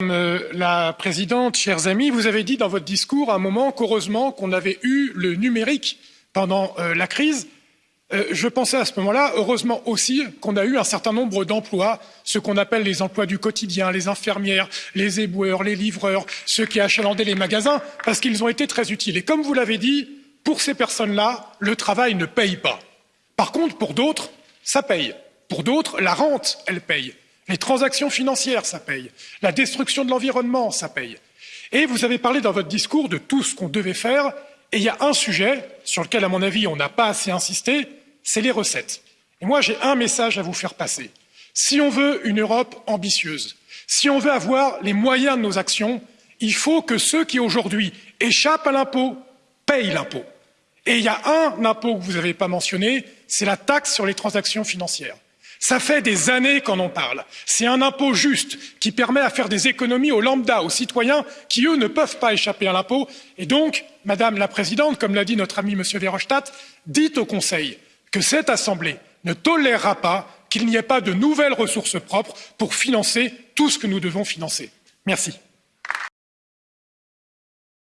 Madame la Présidente, chers amis, vous avez dit dans votre discours à un moment qu'heureusement qu'on avait eu le numérique pendant euh, la crise. Euh, je pensais à ce moment-là, heureusement aussi, qu'on a eu un certain nombre d'emplois, ce qu'on appelle les emplois du quotidien, les infirmières, les éboueurs, les livreurs, ceux qui achalandaient les magasins, parce qu'ils ont été très utiles. Et comme vous l'avez dit, pour ces personnes-là, le travail ne paye pas. Par contre, pour d'autres, ça paye. Pour d'autres, la rente, elle paye. Les transactions financières, ça paye. La destruction de l'environnement, ça paye. Et vous avez parlé dans votre discours de tout ce qu'on devait faire, et il y a un sujet sur lequel, à mon avis, on n'a pas assez insisté, c'est les recettes. Et moi, j'ai un message à vous faire passer. Si on veut une Europe ambitieuse, si on veut avoir les moyens de nos actions, il faut que ceux qui aujourd'hui échappent à l'impôt payent l'impôt. Et il y a un impôt que vous n'avez pas mentionné, c'est la taxe sur les transactions financières. Ça fait des années qu'on en parle. C'est un impôt juste qui permet à faire des économies aux lambda, aux citoyens qui, eux, ne peuvent pas échapper à l'impôt. Et donc, Madame la Présidente, comme l'a dit notre ami M. Verhofstadt, dites au Conseil que cette Assemblée ne tolérera pas qu'il n'y ait pas de nouvelles ressources propres pour financer tout ce que nous devons financer. Merci.